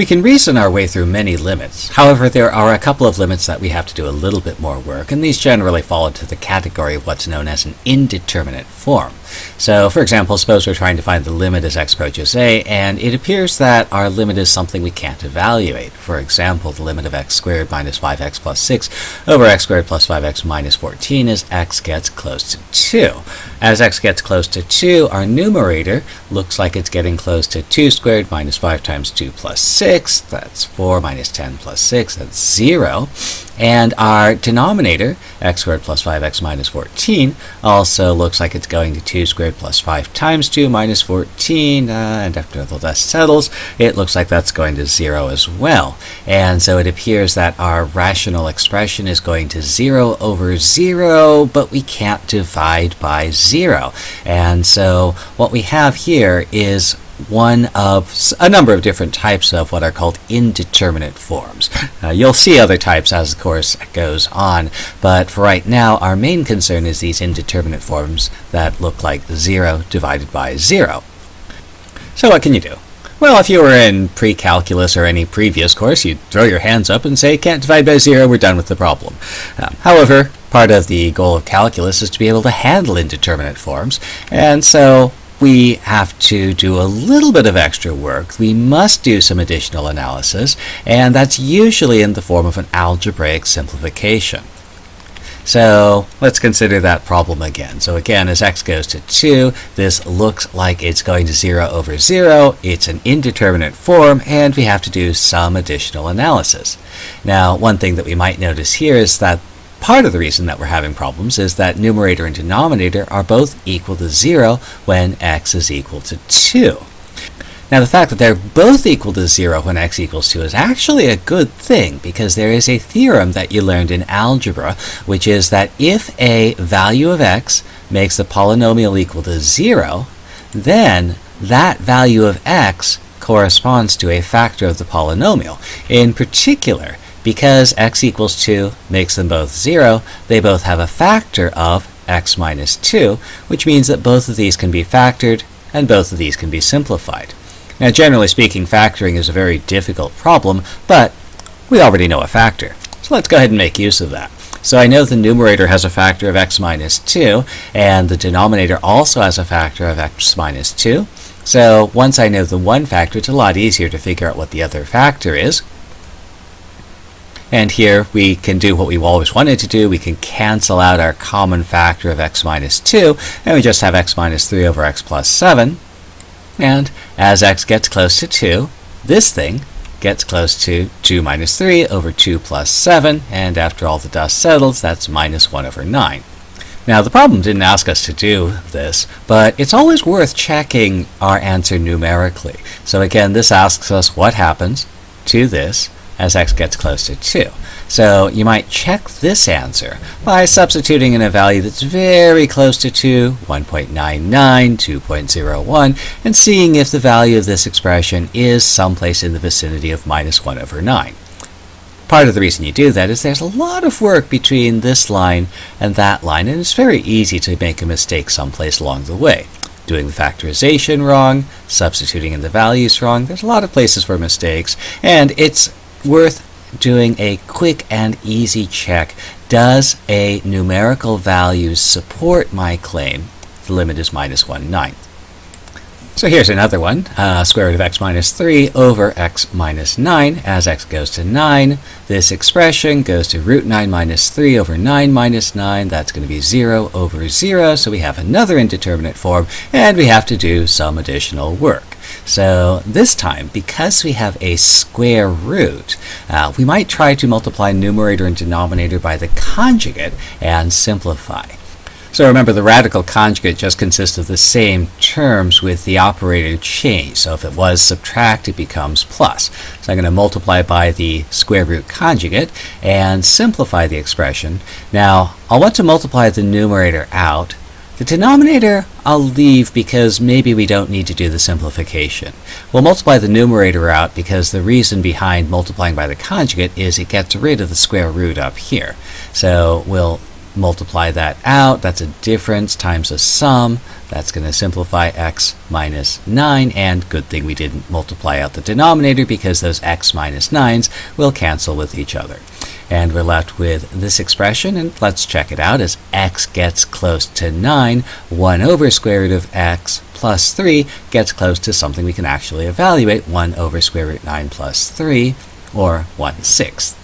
We can reason our way through many limits. However, there are a couple of limits that we have to do a little bit more work, and these generally fall into the category of what's known as an indeterminate form. So, for example, suppose we're trying to find the limit as x approaches a, and it appears that our limit is something we can't evaluate. For example, the limit of x squared minus 5x plus 6 over x squared plus 5x minus 14 as x gets close to 2. As x gets close to 2, our numerator looks like it's getting close to 2 squared minus 5 times 2 plus 6. That's 4 minus 10 plus 6. That's 0. And our denominator, x squared plus 5x minus 14, also looks like it's going to 2 squared plus 5 times 2 minus 14. Uh, and after the dust settles, it looks like that's going to 0 as well. And so it appears that our rational expression is going to 0 over 0, but we can't divide by 0. And so what we have here is one of a number of different types of what are called indeterminate forms. Uh, you'll see other types as the course goes on, but for right now, our main concern is these indeterminate forms that look like 0 divided by 0. So what can you do? Well, if you were in pre-calculus or any previous course, you'd throw your hands up and say, can't divide by zero, we're done with the problem. Um, however, part of the goal of calculus is to be able to handle indeterminate forms, and so we have to do a little bit of extra work. We must do some additional analysis, and that's usually in the form of an algebraic simplification. So let's consider that problem again. So again, as x goes to 2, this looks like it's going to 0 over 0. It's an indeterminate form, and we have to do some additional analysis. Now, one thing that we might notice here is that Part of the reason that we're having problems is that numerator and denominator are both equal to 0 when x is equal to 2. Now the fact that they're both equal to 0 when x equals 2 is actually a good thing because there is a theorem that you learned in algebra which is that if a value of x makes the polynomial equal to 0 then that value of x corresponds to a factor of the polynomial. In particular, because x equals 2 makes them both 0, they both have a factor of x minus 2, which means that both of these can be factored and both of these can be simplified. Now, generally speaking, factoring is a very difficult problem, but we already know a factor. So let's go ahead and make use of that. So I know the numerator has a factor of x minus 2, and the denominator also has a factor of x minus 2. So once I know the one factor, it's a lot easier to figure out what the other factor is. And here we can do what we've always wanted to do. We can cancel out our common factor of x minus 2, and we just have x minus 3 over x plus 7. And as x gets close to 2, this thing gets close to 2 minus 3 over 2 plus 7, and after all the dust settles, that's minus 1 over 9. Now, the problem didn't ask us to do this, but it's always worth checking our answer numerically. So again, this asks us what happens to this as x gets close to 2. So you might check this answer by substituting in a value that's very close to 2, 1.99, 2.01, and seeing if the value of this expression is someplace in the vicinity of minus 1 over 9. Part of the reason you do that is there's a lot of work between this line and that line, and it's very easy to make a mistake someplace along the way doing the factorization wrong, substituting in the values wrong. There's a lot of places for mistakes, and it's worth doing a quick and easy check. Does a numerical value support my claim? The limit is minus 1 ninth. So here's another one, uh, square root of x minus 3 over x minus 9. As x goes to 9, this expression goes to root 9 minus 3 over 9 minus 9. That's going to be 0 over 0. So we have another indeterminate form, and we have to do some additional work. So this time, because we have a square root, uh, we might try to multiply numerator and denominator by the conjugate and simplify. So remember, the radical conjugate just consists of the same terms with the operator changed. So if it was subtract, it becomes plus. So I'm going to multiply by the square root conjugate and simplify the expression. Now, I'll want to multiply the numerator out. The denominator I'll leave because maybe we don't need to do the simplification. We'll multiply the numerator out because the reason behind multiplying by the conjugate is it gets rid of the square root up here. So we'll multiply that out. That's a difference times a sum. That's going to simplify x minus 9, and good thing we didn't multiply out the denominator because those x minus 9s will cancel with each other. And we're left with this expression, and let's check it out. As x gets close to 9, 1 over square root of x plus 3 gets close to something we can actually evaluate, 1 over square root 9 plus 3, or 1 sixth.